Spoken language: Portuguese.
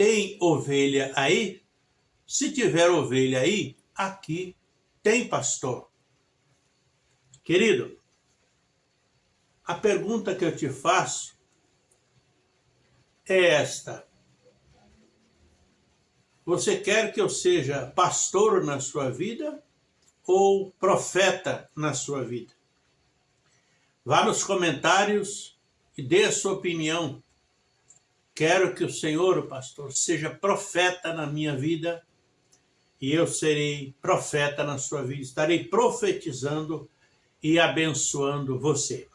tem ovelha aí? Se tiver ovelha aí, aqui tem pastor. Querido, a pergunta que eu te faço é esta. Você quer que eu seja pastor na sua vida ou profeta na sua vida? Vá nos comentários e dê a sua opinião. Quero que o Senhor, o pastor, seja profeta na minha vida e eu serei profeta na sua vida. Estarei profetizando e abençoando você.